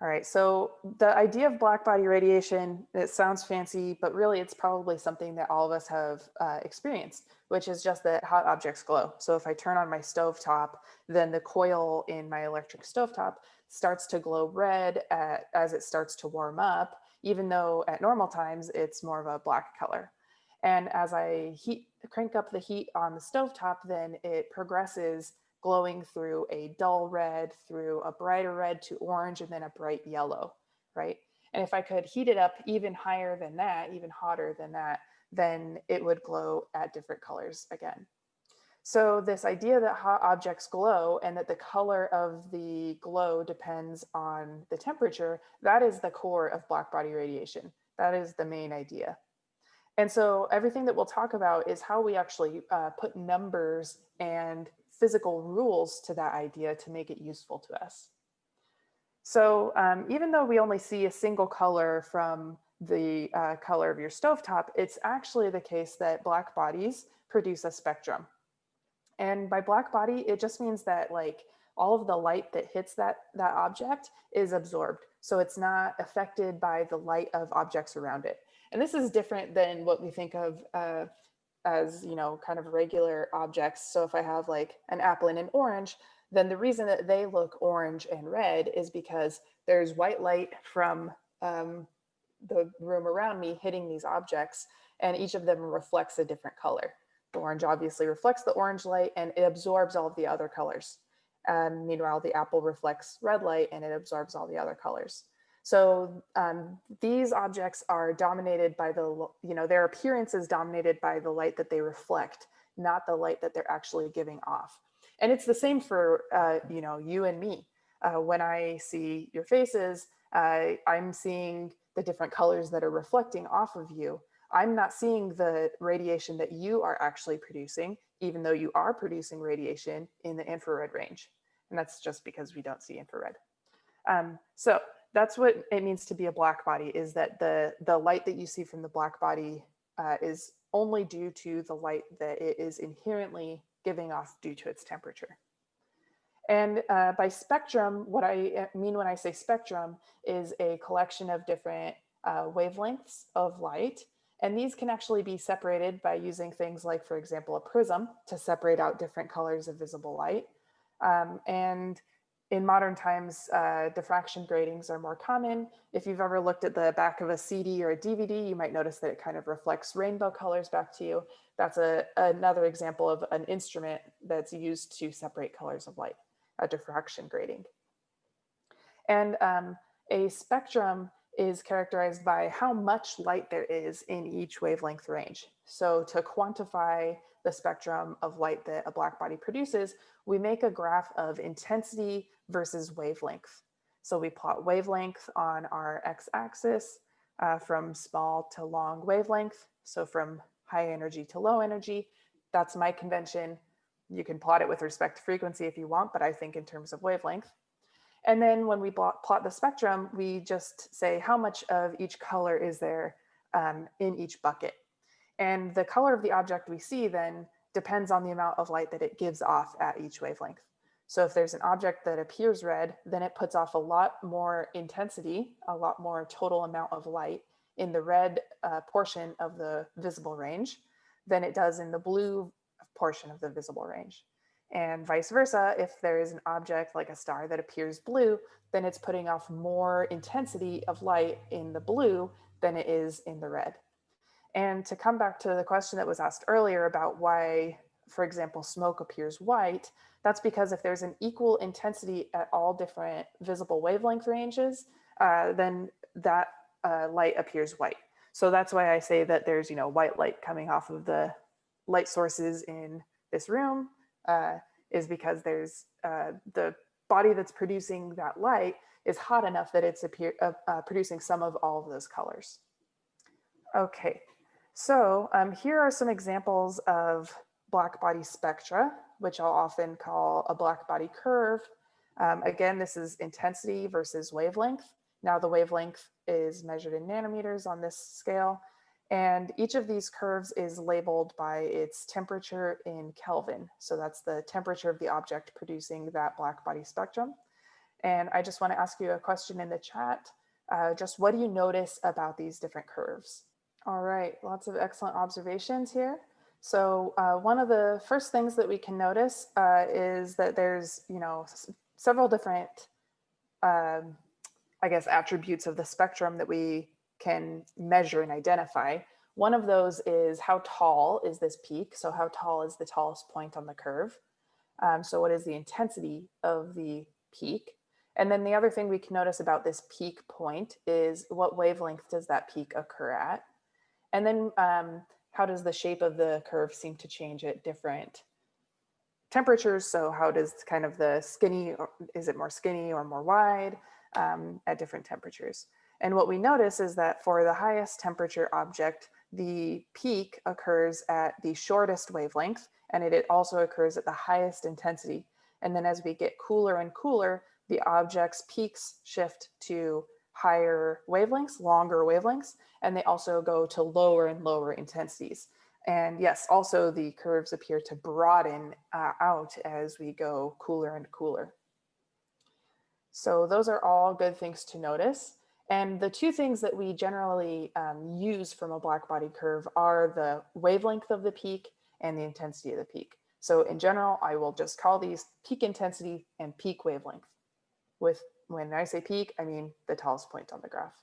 All right, so the idea of black body radiation, it sounds fancy, but really it's probably something that all of us have uh, experienced, which is just that hot objects glow. So if I turn on my stove top, then the coil in my electric stove top starts to glow red at, as it starts to warm up, even though at normal times it's more of a black color. And as I heat, crank up the heat on the stove top, then it progresses glowing through a dull red, through a brighter red to orange, and then a bright yellow, right? And if I could heat it up even higher than that, even hotter than that, then it would glow at different colors again. So this idea that hot objects glow and that the color of the glow depends on the temperature, that is the core of black body radiation. That is the main idea. And so everything that we'll talk about is how we actually uh, put numbers and physical rules to that idea to make it useful to us. So um, even though we only see a single color from the uh, color of your stovetop, it's actually the case that black bodies produce a spectrum. And by black body, it just means that like all of the light that hits that, that object is absorbed. So it's not affected by the light of objects around it. And this is different than what we think of uh, as, you know, kind of regular objects. So if I have like an apple and an orange, then the reason that they look orange and red is because there's white light from um, the room around me hitting these objects and each of them reflects a different color. The orange obviously reflects the orange light and it absorbs all of the other colors. Meanwhile, the apple reflects red light and it absorbs all the other colors. So um, these objects are dominated by the, you know, their appearance is dominated by the light that they reflect, not the light that they're actually giving off. And it's the same for, uh, you know, you and me. Uh, when I see your faces, uh, I'm seeing the different colors that are reflecting off of you. I'm not seeing the radiation that you are actually producing, even though you are producing radiation in the infrared range. And that's just because we don't see infrared. Um, so that's what it means to be a black body is that the, the light that you see from the black body uh, is only due to the light that it is inherently giving off due to its temperature. And uh, by spectrum, what I uh, mean when I say spectrum is a collection of different uh, wavelengths of light. And these can actually be separated by using things like, for example, a prism to separate out different colors of visible light. Um, and in modern times, uh, diffraction gratings are more common. If you've ever looked at the back of a CD or a DVD, you might notice that it kind of reflects rainbow colors back to you. That's a, another example of an instrument that's used to separate colors of light, a diffraction grating. And um, a spectrum is characterized by how much light there is in each wavelength range. So to quantify the spectrum of light that a black body produces, we make a graph of intensity versus wavelength. So we plot wavelength on our x-axis uh, from small to long wavelength. So from high energy to low energy, that's my convention. You can plot it with respect to frequency if you want, but I think in terms of wavelength. And then when we plot the spectrum, we just say how much of each color is there um, in each bucket. And the color of the object we see then depends on the amount of light that it gives off at each wavelength. So if there's an object that appears red, then it puts off a lot more intensity, a lot more total amount of light in the red uh, portion of the visible range than it does in the blue portion of the visible range. And vice versa, if there is an object like a star that appears blue, then it's putting off more intensity of light in the blue than it is in the red. And to come back to the question that was asked earlier about why, for example, smoke appears white, that's because if there's an equal intensity at all different visible wavelength ranges, uh, then that uh, light appears white. So that's why I say that there's, you know, white light coming off of the light sources in this room uh, is because there's uh, the body that's producing that light is hot enough that it's appear, uh, uh, producing some of all of those colors. Okay, so um, here are some examples of black body spectra, which I'll often call a black body curve. Um, again, this is intensity versus wavelength. Now the wavelength is measured in nanometers on this scale. And each of these curves is labeled by its temperature in Kelvin. So that's the temperature of the object producing that black body spectrum. And I just want to ask you a question in the chat. Uh, just what do you notice about these different curves? All right, lots of excellent observations here. So uh, one of the first things that we can notice uh, is that there's, you know, several different, um, I guess, attributes of the spectrum that we can measure and identify. One of those is how tall is this peak? So how tall is the tallest point on the curve? Um, so what is the intensity of the peak? And then the other thing we can notice about this peak point is what wavelength does that peak occur at? And then um, how does the shape of the curve seem to change at different temperatures? So how does kind of the skinny, is it more skinny or more wide um, at different temperatures? And what we notice is that for the highest temperature object, the peak occurs at the shortest wavelength, and it also occurs at the highest intensity. And then as we get cooler and cooler, the object's peaks shift to higher wavelengths, longer wavelengths, and they also go to lower and lower intensities. And yes, also the curves appear to broaden uh, out as we go cooler and cooler. So those are all good things to notice. And the two things that we generally um, use from a black body curve are the wavelength of the peak and the intensity of the peak. So in general, I will just call these peak intensity and peak wavelength with when I say peak, I mean the tallest point on the graph.